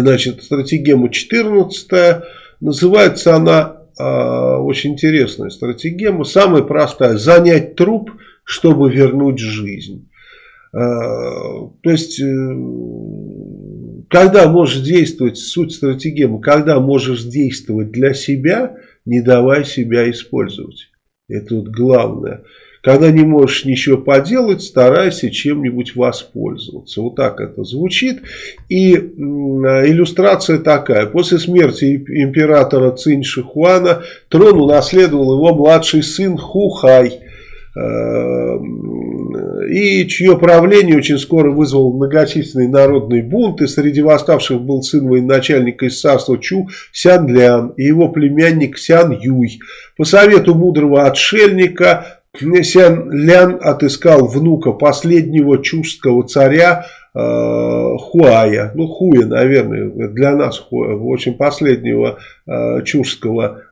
Значит, стратегема 14 называется она э, очень интересная стратегема. Самая простая. Занять труп, чтобы вернуть жизнь. Э, то есть, э, когда можешь действовать, суть стратегемы, когда можешь действовать для себя, не давай себя использовать. Это вот главное. Когда не можешь ничего поделать, старайся чем-нибудь воспользоваться. Вот так это звучит. И иллюстрация такая. После смерти императора Цинь Шихуана трон унаследовал его младший сын Хухай э, и чье правление очень скоро вызвало многочисленные народные бунты. Среди восставших был сын военачальника из царства Чу Сян Лян и его племянник Сян Юй. По совету мудрого отшельника Сян Лян отыскал внука последнего чужского царя э, Хуая, ну Хуя, наверное, для нас Хуя, очень последнего э, чужского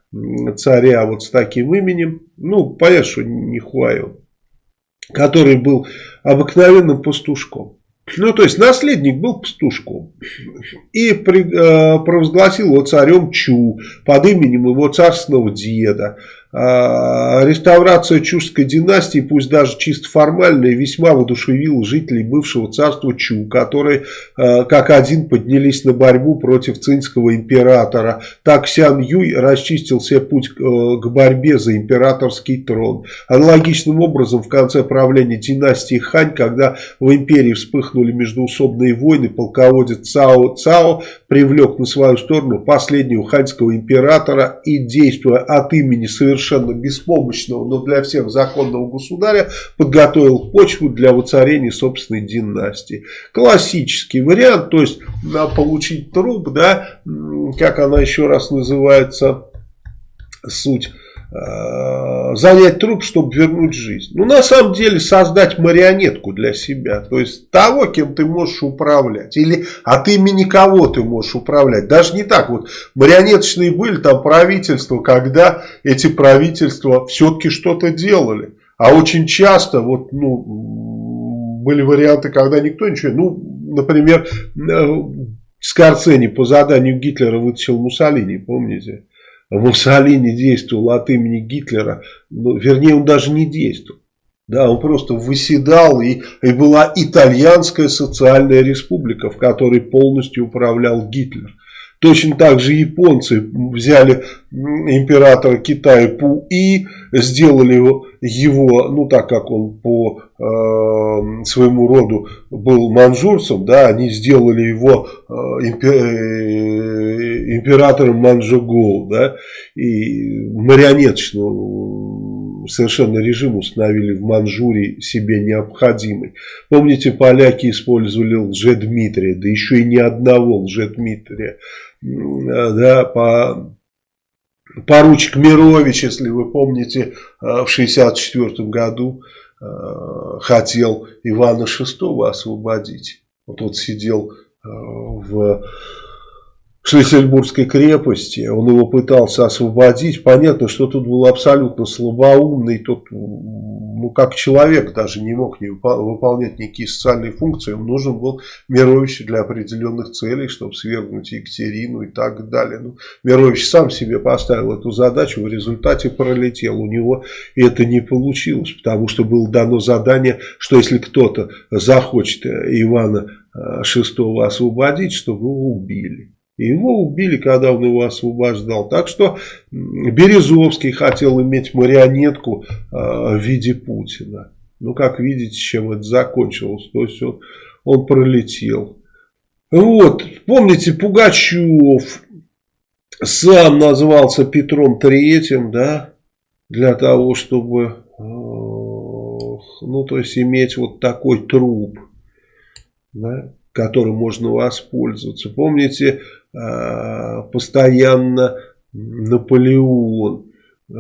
царя вот с таким именем, ну понятно, что не Хуаю, который был обыкновенным пастушком. Ну, то есть, наследник был пастушком. И при, э, провозгласил его царем Чу под именем его царственного деда. А, реставрация Чужской династии, пусть даже чисто формальная, весьма воодушевила жителей бывшего царства Чу, которые а, как один поднялись на борьбу против цинского императора. Так Сян Юй расчистил себе путь к э, борьбе за императорский трон. Аналогичным образом в конце правления династии Хань, когда в империи вспыхнули междуусобные войны, полководец Цао Цао привлек на свою сторону последнего ханьского императора и, действуя от имени совершенно совершенно беспомощного, но для всех законного государя подготовил почву для воцарения собственной династии. Классический вариант, то есть получить труп, да, как она еще раз называется, суть занять труп, чтобы вернуть жизнь. Ну, на самом деле, создать марионетку для себя. То есть, того, кем ты можешь управлять. Или от имени кого ты можешь управлять. Даже не так. Вот марионеточные были там правительства, когда эти правительства все-таки что-то делали. А очень часто, вот, ну, были варианты, когда никто ничего... Ну, например, э, Скорцени по заданию Гитлера вытащил Муссолини, помните? Муссолини действовал от имени Гитлера, ну, вернее он даже не действовал. Да, он просто выседал, и, и была итальянская социальная республика, в которой полностью управлял Гитлер. Точно так же японцы взяли императора Китая Пу-И, сделали его, ну так как он по э, своему роду был манжурцем, да, они сделали его э, импер, э, императором Манчжоу, да, и марионеточного совершенно режим установили в Манчжурии себе необходимый. Помните, поляки использовали лже-Дмитрия, да еще и ни одного лже-Дмитрия да, по поручик Мирович, если вы помните, э, в 1964 году э, хотел Ивана VI освободить. Вот он сидел э, в Шлиссельбургской крепости, он его пытался освободить. Понятно, что тут был абсолютно слабоумный, тот ну, как человек даже не мог не выполнять никакие социальные функции. Ему нужен был Мирович для определенных целей, чтобы свергнуть Екатерину и так далее. Ну, Мирович сам себе поставил эту задачу, в результате пролетел. У него это не получилось, потому что было дано задание, что если кто-то захочет Ивана VI освободить, чтобы его убили. Его убили, когда он его освобождал. Так что Березовский хотел иметь марионетку э, в виде Путина. Ну, как видите, чем это закончилось. То есть, он, он пролетел. Вот, помните, Пугачев сам назвался Петром Третьим, да, для того, чтобы, э, ну, то есть, иметь вот такой труп, да, которым можно воспользоваться. Помните, постоянно Наполеон э,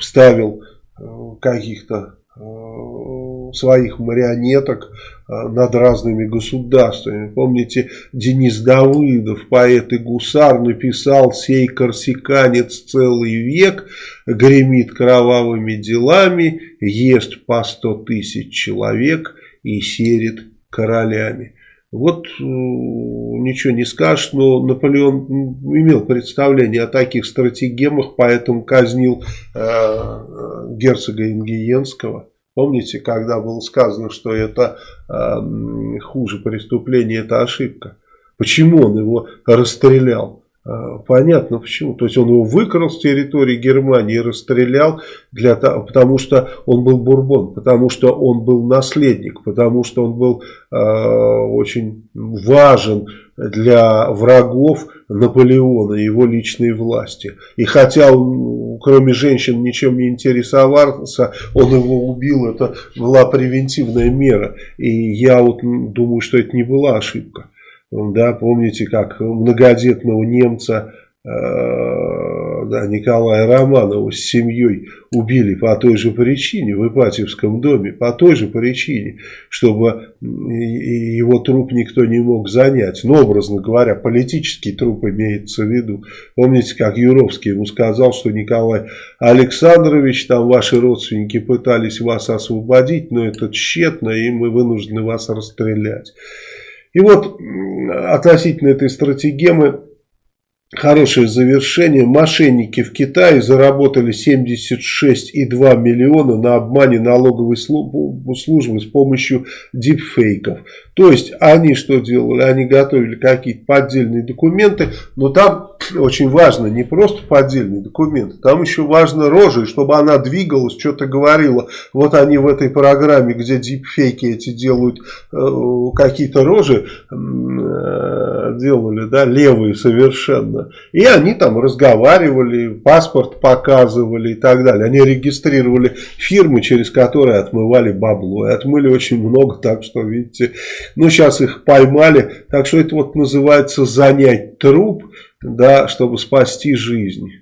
ставил э, каких-то своих марионеток над разными государствами. Помните, Денис Давыдов, поэт и гусар, написал «Сей корсиканец целый век гремит кровавыми делами, ест по сто тысяч человек и серит королями». Вот э, ничего не скажешь, но Наполеон имел представление о таких стратегемах, поэтому казнил э, герцога Ингиенского. Помните, когда было сказано, что это э, хуже преступления, это ошибка. Почему он его расстрелял? А, понятно почему. То есть он его выкрал с территории Германии и расстрелял, для потому что он был бурбон, потому что он был наследник, потому что он был э, очень важен для врагов Наполеона и его личной власти. И хотя он, кроме женщин, ничем не интересовался, он его убил, это была превентивная мера. И я вот думаю, что это не была ошибка. Да, помните, как многодетного немца э, да, Николая Романова с семьей убили по той же причине в Ипатьевском доме, по той же причине, чтобы его труп никто не мог занять. Но, образно говоря, политический труп имеется в виду. Помните, как Юровский ему сказал, что Николай Александрович, там ваши родственники пытались вас освободить, но это тщетно, и мы вынуждены вас расстрелять. И вот относительно этой стратегемы хорошее завершение. Мошенники в Китае заработали 76,2 миллиона на обмане налоговой службы с помощью дипфейков. То есть они что делали? Они готовили какие-то поддельные документы, но там очень важно не просто поддельные документы, там еще важно рожа, чтобы она двигалась, что-то говорила. Вот они в этой программе, где дипфейки эти делают э, какие-то рожи, э, делали, да, левые совершенно. И они там разговаривали, паспорт показывали и так далее. Они регистрировали фирмы, через которые отмывали бабло. И отмыли очень много, так что, видите, ну сейчас их поймали. Так что это вот называется занять труп, да, чтобы спасти жизнь.